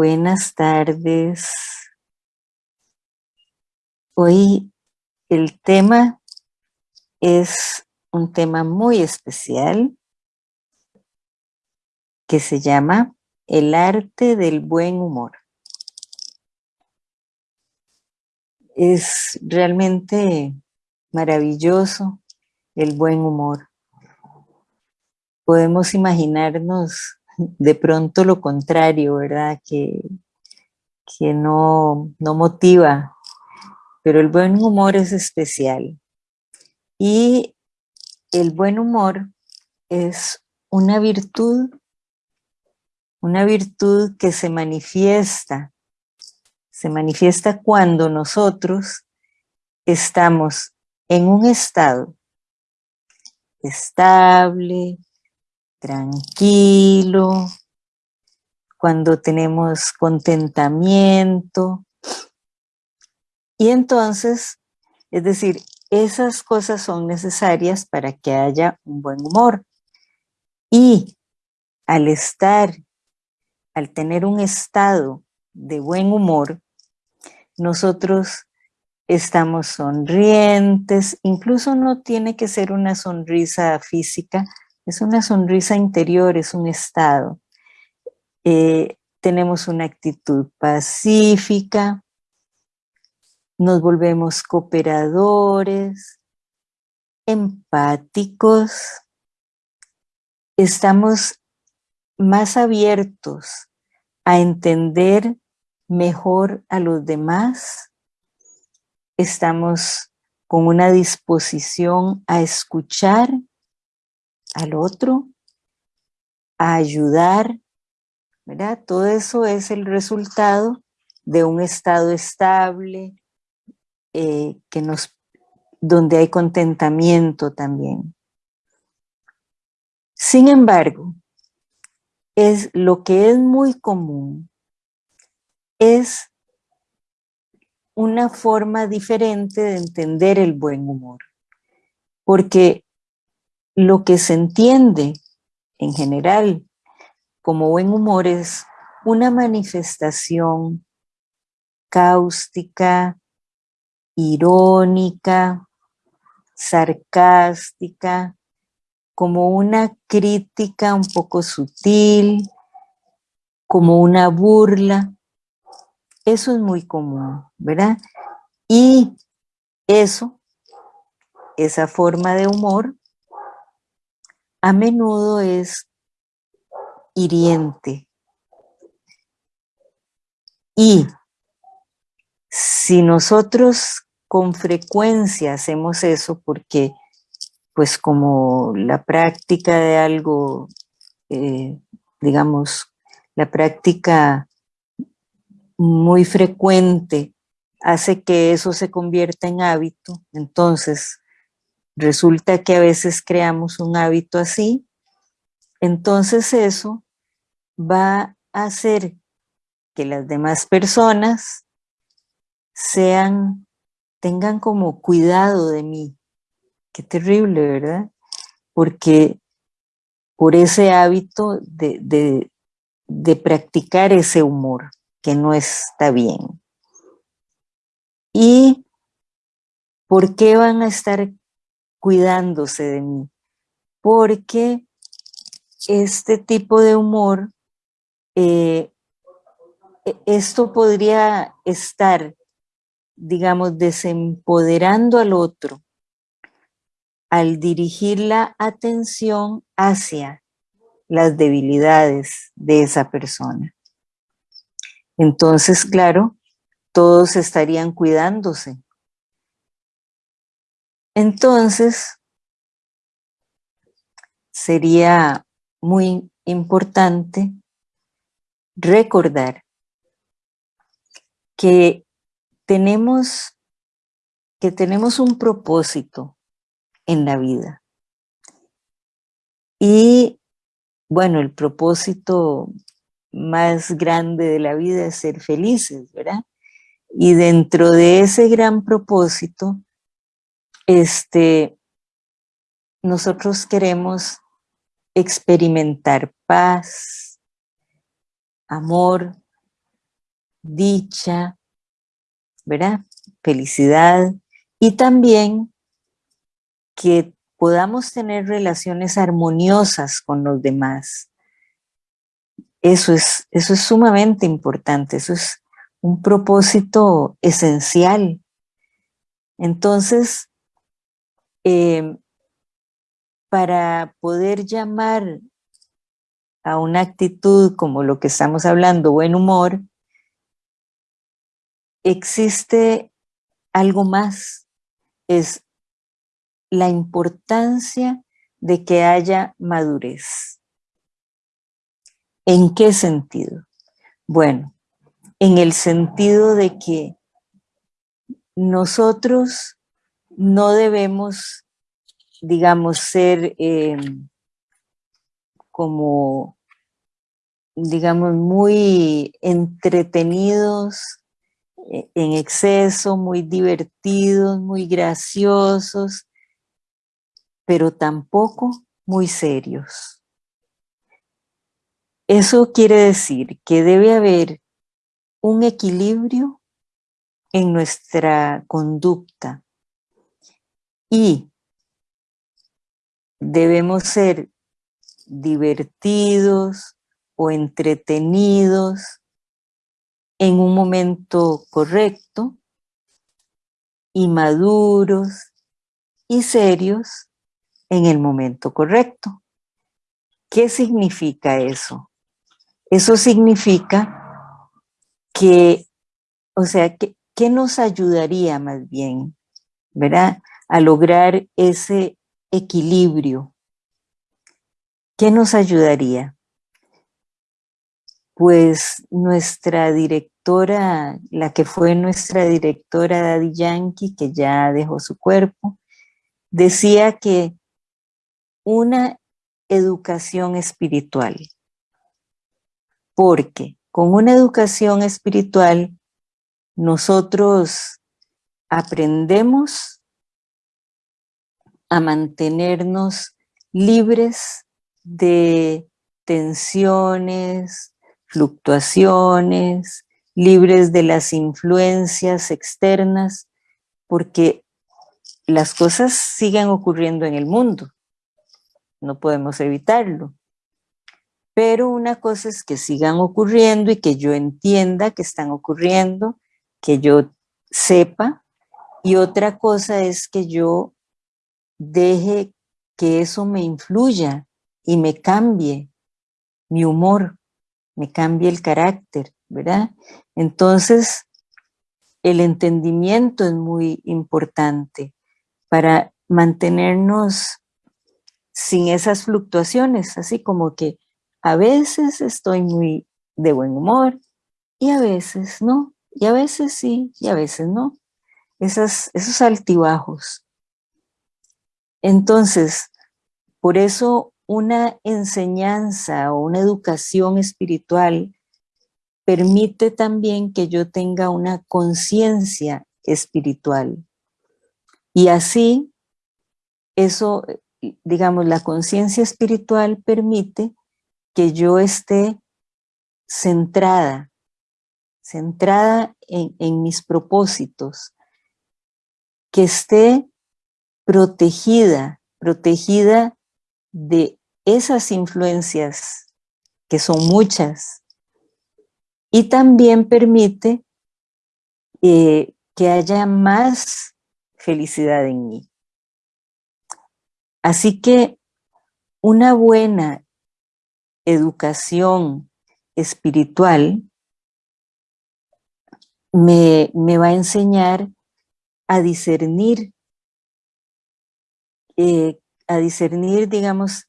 Buenas tardes. Hoy el tema es un tema muy especial que se llama el arte del buen humor. Es realmente maravilloso el buen humor. Podemos imaginarnos de pronto lo contrario, ¿verdad? Que, que no, no motiva, pero el buen humor es especial. Y el buen humor es una virtud, una virtud que se manifiesta, se manifiesta cuando nosotros estamos en un estado estable, tranquilo, cuando tenemos contentamiento. Y entonces, es decir, esas cosas son necesarias para que haya un buen humor. Y al estar, al tener un estado de buen humor, nosotros estamos sonrientes, incluso no tiene que ser una sonrisa física, es una sonrisa interior, es un estado. Eh, tenemos una actitud pacífica, nos volvemos cooperadores, empáticos, estamos más abiertos a entender mejor a los demás, estamos con una disposición a escuchar al otro, a ayudar, ¿verdad? Todo eso es el resultado de un estado estable, eh, que nos, donde hay contentamiento también. Sin embargo, es lo que es muy común, es una forma diferente de entender el buen humor. Porque lo que se entiende en general como buen humor es una manifestación cáustica, irónica, sarcástica, como una crítica un poco sutil, como una burla. Eso es muy común, ¿verdad? Y eso, esa forma de humor, a menudo es hiriente. Y si nosotros con frecuencia hacemos eso porque pues como la práctica de algo, eh, digamos, la práctica muy frecuente hace que eso se convierta en hábito, entonces resulta que a veces creamos un hábito así, entonces eso va a hacer que las demás personas sean, tengan como cuidado de mí. Qué terrible, ¿verdad? Porque por ese hábito de, de, de practicar ese humor, que no está bien. ¿Y por qué van a estar cuidándose de mí, porque este tipo de humor, eh, e, esto podría estar, digamos, desempoderando al otro al dirigir la atención hacia las debilidades de esa persona. Entonces, claro, todos estarían cuidándose entonces, sería muy importante recordar que tenemos, que tenemos un propósito en la vida. Y bueno, el propósito más grande de la vida es ser felices, ¿verdad? Y dentro de ese gran propósito este, nosotros queremos experimentar paz, amor, dicha, ¿verdad? Felicidad y también que podamos tener relaciones armoniosas con los demás. Eso es, eso es sumamente importante, eso es un propósito esencial. Entonces, eh, para poder llamar a una actitud como lo que estamos hablando, buen humor, existe algo más, es la importancia de que haya madurez. ¿En qué sentido? Bueno, en el sentido de que nosotros no debemos, digamos, ser em, como, digamos, muy entretenidos eh, en exceso, muy divertidos, muy graciosos, pero tampoco muy serios. Eso quiere decir que debe haber un equilibrio en nuestra conducta y debemos ser divertidos o entretenidos en un momento correcto y maduros y serios en el momento correcto. ¿Qué significa eso? Eso significa que, o sea, que, ¿qué nos ayudaría más bien, verdad? A lograr ese equilibrio. ¿Qué nos ayudaría? Pues nuestra directora, la que fue nuestra directora Daddy Yankee, que ya dejó su cuerpo, decía que una educación espiritual. Porque con una educación espiritual nosotros aprendemos a mantenernos libres de tensiones, fluctuaciones, libres de las influencias externas, porque las cosas siguen ocurriendo en el mundo no podemos evitarlo. Pero una cosa es que sigan ocurriendo y que yo entienda que están ocurriendo, que yo sepa, y otra cosa es que yo deje que eso me influya y me cambie mi humor, me cambie el carácter, ¿verdad? Entonces, el entendimiento es muy importante para mantenernos sin esas fluctuaciones, así como que a veces estoy muy de buen humor y a veces no, y a veces sí, y a veces no. Esas, esos altibajos. Entonces, por eso una enseñanza o una educación espiritual permite también que yo tenga una conciencia espiritual. Y así, eso digamos, la conciencia espiritual permite que yo esté centrada, centrada en, mis propósitos, que esté protegida, protegida de esas influencias, que son muchas, y también permite eh, que haya más felicidad en mí. Así que una buena educación espiritual me, va a enseñar a discernir, eh, a discernir, digamos,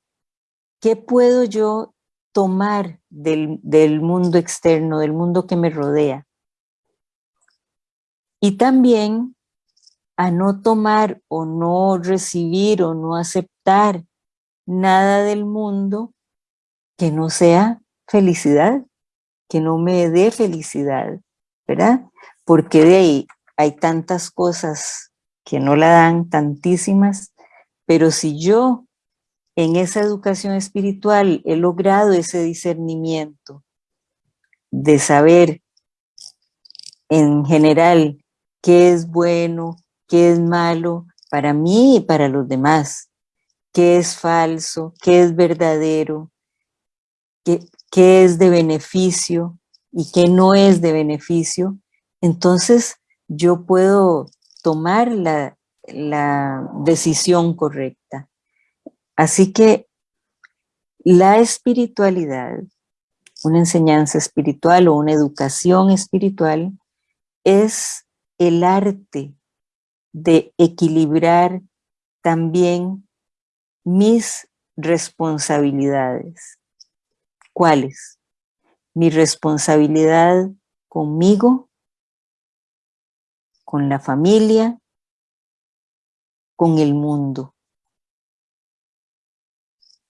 qué puedo yo tomar del, del mundo externo, del mundo que me rodea. Y también a no tomar o no recibir o no aceptar nada del mundo que no sea felicidad, que no me dé felicidad, ¿verdad? Porque de ahí hay tantas cosas que no la dan, tantísimas, pero si yo en esa educación espiritual he logrado ese discernimiento de saber en general, qué es bueno, qué es malo para mí y para los demás, qué es falso, qué es verdadero, qué, qué es de beneficio y qué no es de beneficio, entonces yo puedo tomar la, la decisión correcta. Así que la espiritualidad, una enseñanza espiritual o una educación espiritual, es el arte de equilibrar también mis responsabilidades. ¿Cuáles? Mi responsabilidad conmigo, con la familia, con el mundo.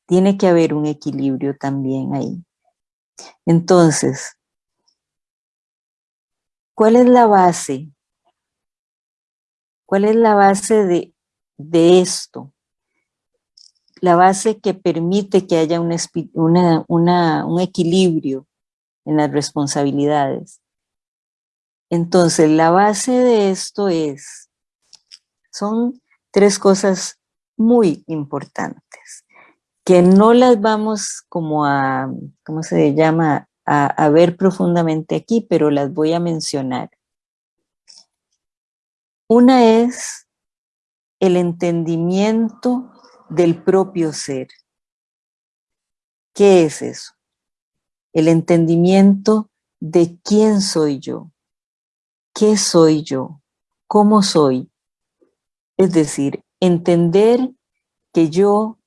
Tiene que haber un equilibrio también ahí. Entonces, ¿cuál es la base? ¿Cuál es la base de, de esto? La base que permite que haya un equilibrio en las responsabilidades. Entonces, la base de esto es, son tres cosas muy importantes, que no las vamos como a, ¿cómo se llama? A, a ver profundamente aquí, pero las voy a mencionar. Una es el entendimiento del propio ser. ¿Qué es eso? El entendimiento de quién soy yo, qué soy yo, cómo soy, es decir, entender que yo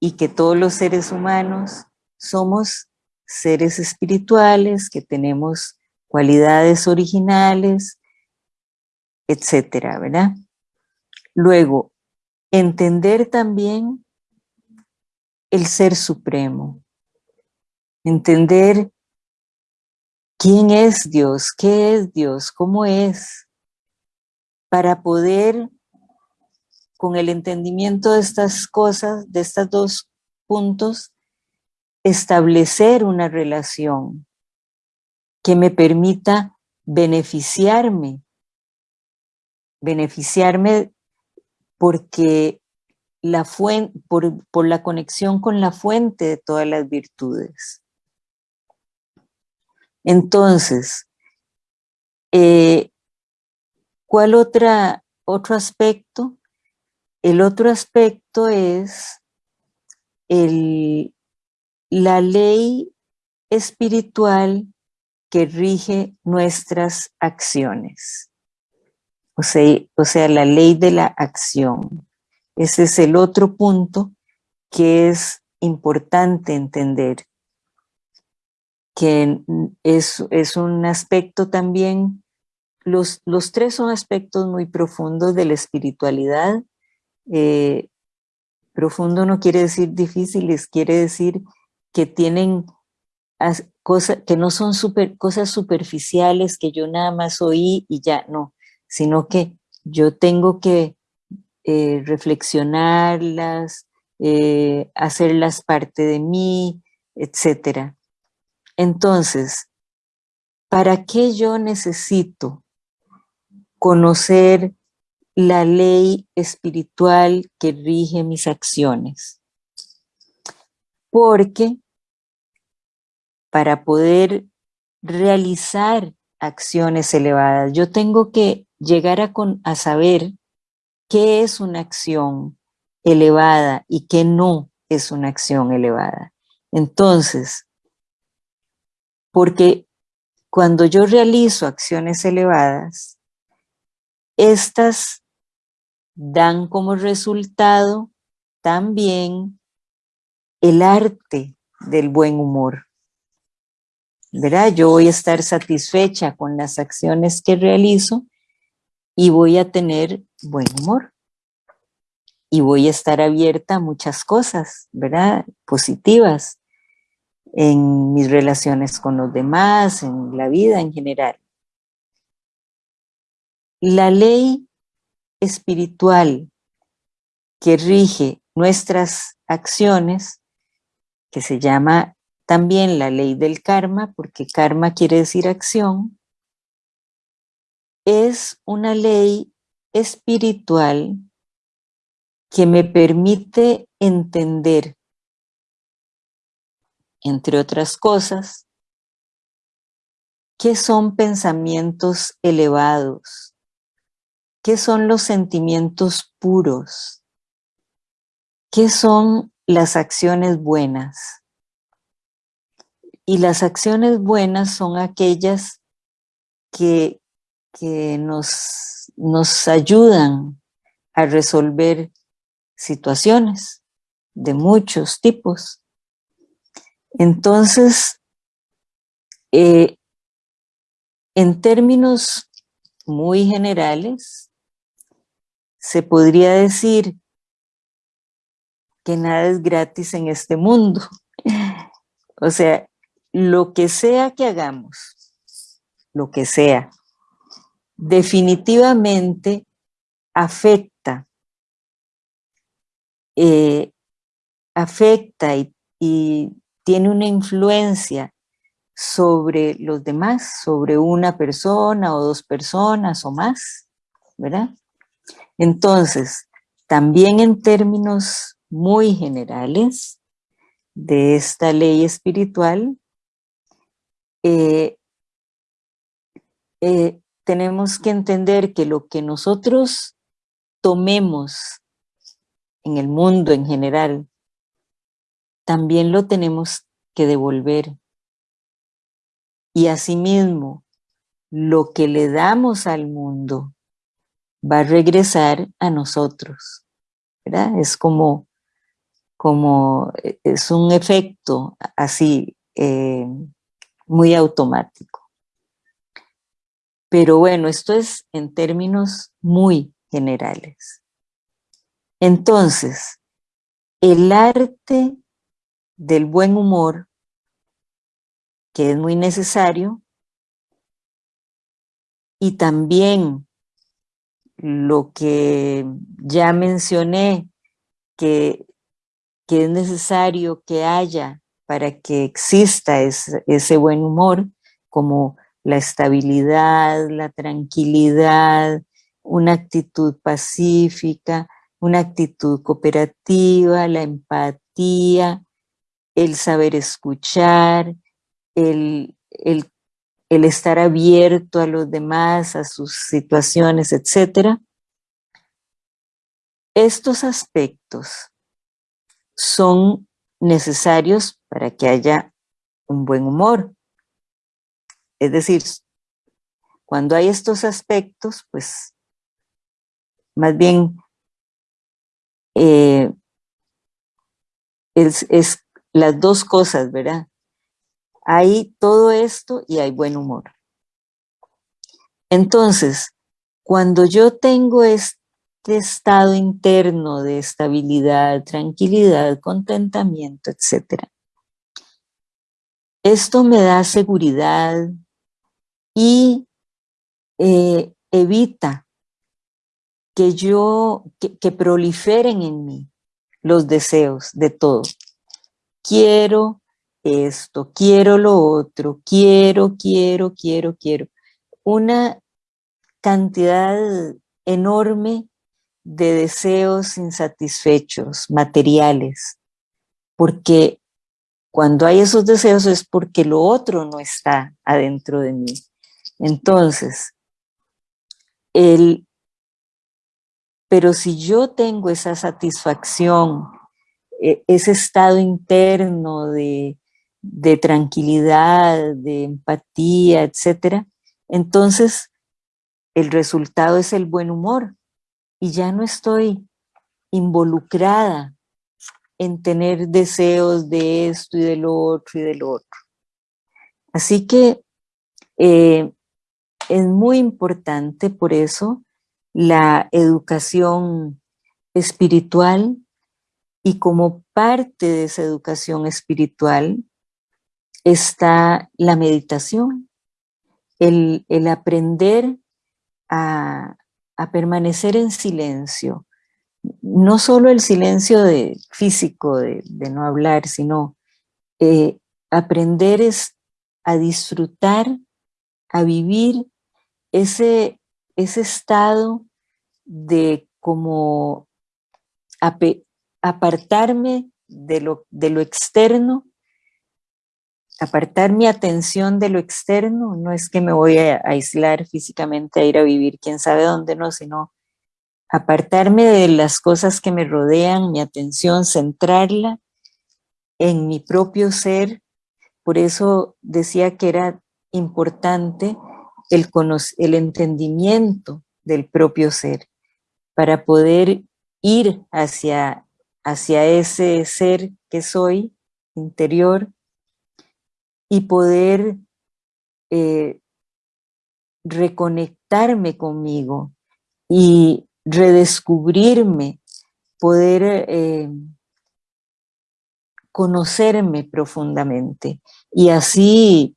y que todos los seres humanos somos seres espirituales, que tenemos cualidades originales, etcétera, ¿verdad? Luego, entender también el ser supremo, entender quién es Dios, qué es Dios, cómo es, para poder, con el entendimiento de estas cosas, de estos dos puntos, establecer una relación que me permita beneficiarme, beneficiarme porque la fuente, por, por la conexión con la fuente de todas las virtudes. Entonces, eh, ¿Cuál otra, otro aspecto? El otro aspecto es el, la ley espiritual que rige nuestras acciones. O sea, o sea, la ley de la acción. Ese es el otro punto que es importante entender, que es, es un aspecto también los, tres son aspectos muy profundos de la espiritualidad. Eh, profundo no quiere decir difíciles, quiere decir que tienen cosas que no son super, cosas superficiales que yo nada más oí y ya, no, sino que yo tengo que eh, reflexionarlas, eh, hacerlas parte de mí, etc. Entonces, ¿para qué yo necesito conocer la ley espiritual que rige mis acciones. Porque para poder realizar acciones elevadas, yo tengo que llegar a, saber qué es una acción elevada y qué no es una acción elevada. Entonces, porque cuando yo realizo acciones elevadas, estas dan como resultado también el arte del buen humor. ¿Verdad? Yo voy a estar satisfecha con las acciones que realizo y voy a tener buen humor. Y voy a estar abierta a muchas cosas, ¿verdad? Positivas en mis relaciones con los demás, en la vida en general. La ley espiritual que rige nuestras acciones, que se llama también la ley del karma, porque karma quiere decir acción, es una ley espiritual que me permite entender, entre otras cosas, qué son pensamientos elevados, qué son los sentimientos puros, qué son las acciones buenas. Y las acciones buenas son aquellas que, que nos, nos ayudan a resolver situaciones de muchos tipos. Entonces, eh, en términos muy generales, se podría decir que nada es gratis en este mundo. O sea, lo que sea que hagamos, lo que sea, definitivamente afecta, eh, afecta y, y tiene una influencia sobre los demás, sobre una persona o dos personas o más, ¿verdad? Entonces, también en términos muy generales de esta ley espiritual, eh, eh, tenemos que entender que lo que nosotros tomemos en el mundo en general, también lo tenemos que devolver. Y asimismo, lo que le damos al mundo va a regresar a nosotros. ¿verdad? Es como, como, e, es un efecto así, eh, muy automático. Pero bueno, esto es en términos muy generales. Entonces, el arte del buen humor, que es muy necesario, y también lo que ya mencioné, que, que es necesario que haya para que exista ese, ese buen humor, como la estabilidad, la tranquilidad, una actitud pacífica, una actitud cooperativa, la empatía, el saber escuchar, el, el, el, estar abierto a los demás, a sus situaciones, etc. Estos aspectos son necesarios para que haya un buen humor. Es decir, cuando hay estos aspectos, pues más bien eh, es, es, las dos cosas, ¿verdad? Hay todo esto y hay buen humor. Entonces, cuando yo tengo este estado interno de estabilidad, tranquilidad, contentamiento, etc. Esto me da seguridad y eh, evita que yo, que, que proliferen en mí los deseos de todo. Quiero esto, quiero lo otro, quiero, quiero, quiero, quiero. Una cantidad enorme de deseos insatisfechos, materiales, porque cuando hay esos deseos es porque lo otro no está adentro de mí. Entonces, el, pero si yo tengo esa satisfacción, e, ese estado interno de, de tranquilidad, de empatía, etcétera, entonces el resultado es el buen humor y ya no estoy involucrada en tener deseos de esto y de lo otro y de lo otro. Así que eh, es muy importante por eso la educación espiritual y como parte de esa educación espiritual está la meditación, el, el aprender a, a permanecer en silencio, no solo el silencio de, físico de, no hablar, sino eh, aprender es a disfrutar, a vivir ese, ese estado de como apartarme de lo, de lo externo, apartar mi atención de lo externo, no es que me voy a aislar físicamente a ir a vivir quién sabe dónde, no, sino apartarme de las cosas que me rodean, mi atención, centrarla en mi propio ser. Por eso decía que era importante el, el entendimiento del propio ser, para poder ir hacia, hacia ese ser que soy interior y poder eh, reconectarme conmigo y redescubrirme, poder eh, conocerme profundamente y así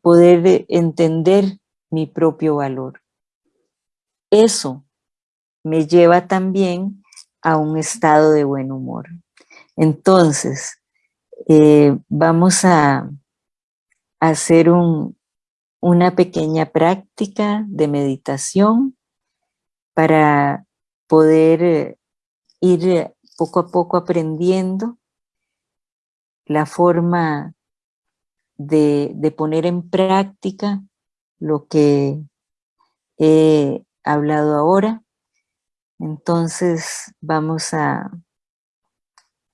poder entender mi propio valor. Eso me lleva también a un estado de buen humor. Entonces, eh, vamos a hacer una pequeña práctica de meditación para poder eh, ir poco a poco aprendiendo la forma de, de poner en práctica lo que he hablado ahora. Entonces vamos a,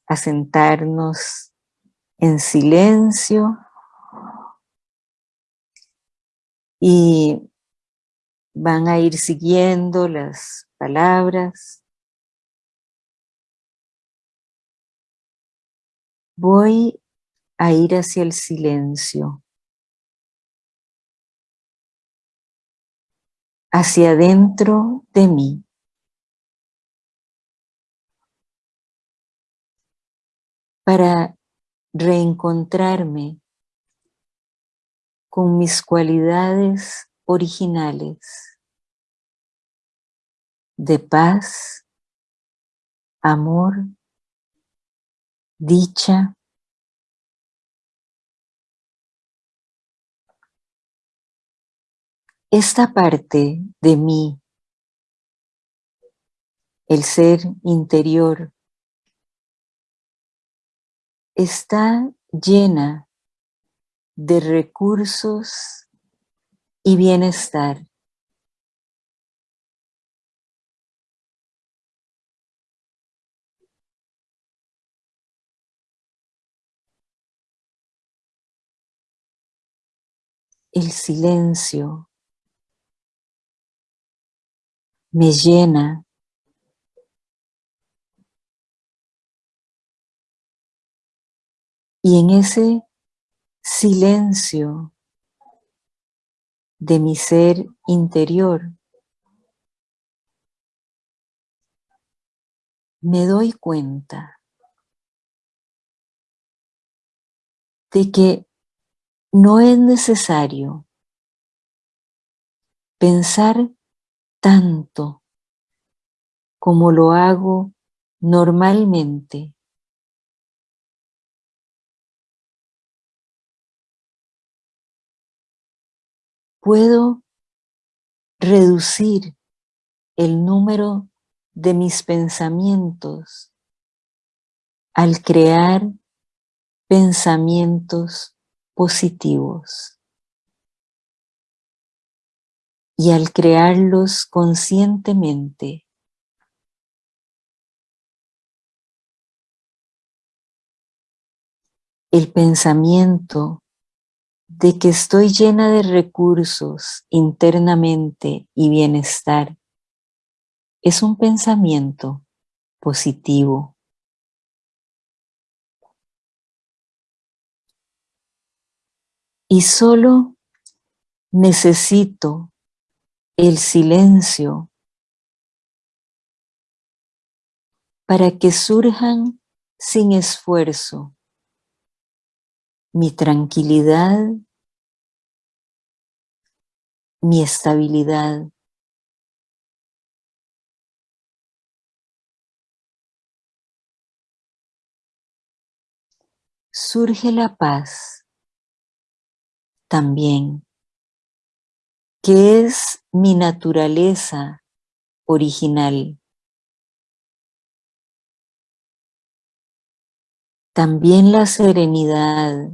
a sentarnos en silencio y van a ir siguiendo las palabras. Voy a ir hacia el silencio, hacia adentro de mí. para reencontrarme con mis cualidades originales de paz, amor, dicha, esta parte de mí, el ser interior, está llena de recursos y bienestar. El silencio me llena Y en ese silencio de mi ser interior, me doy cuenta de que no es necesario pensar tanto como lo hago normalmente puedo reducir el número de mis pensamientos al crear pensamientos positivos. Y al crearlos conscientemente, el pensamiento de que estoy llena de recursos internamente y bienestar, es un pensamiento positivo. Y solo necesito el silencio para que surjan sin esfuerzo mi tranquilidad, mi estabilidad. Surge la paz también que es mi naturaleza original. También la serenidad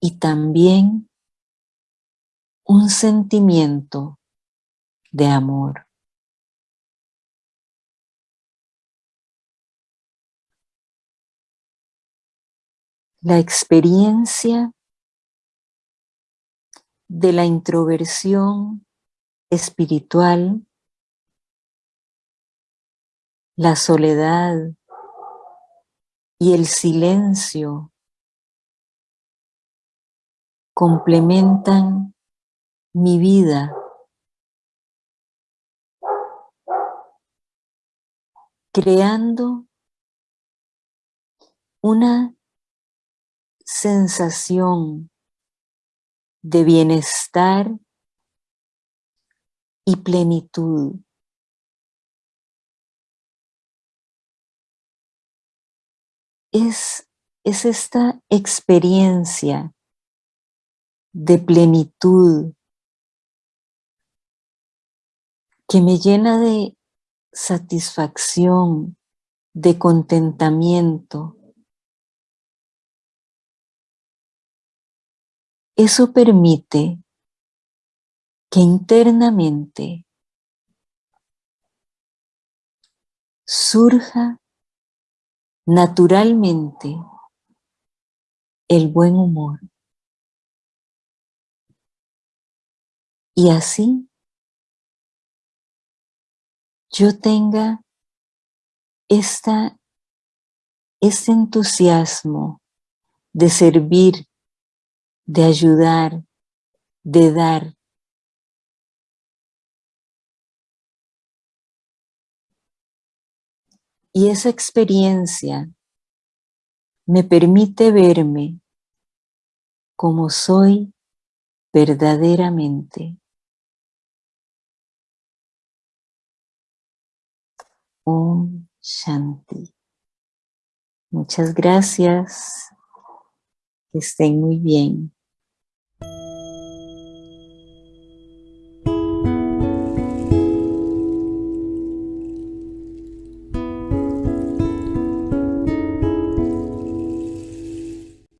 y también un sentimiento de amor. La experiencia de la introversión espiritual, la soledad y el silencio complementan mi vida. creando una sensación de bienestar y plenitud. Es, es esta experiencia de plenitud que me llena de satisfacción, de contentamiento. Eso permite que internamente surja naturalmente el buen humor. Y así yo tenga esta, este entusiasmo de servir, de ayudar, de dar. Y esa experiencia me permite verme como soy verdaderamente. Om Shanti. Muchas gracias. Que estén muy bien.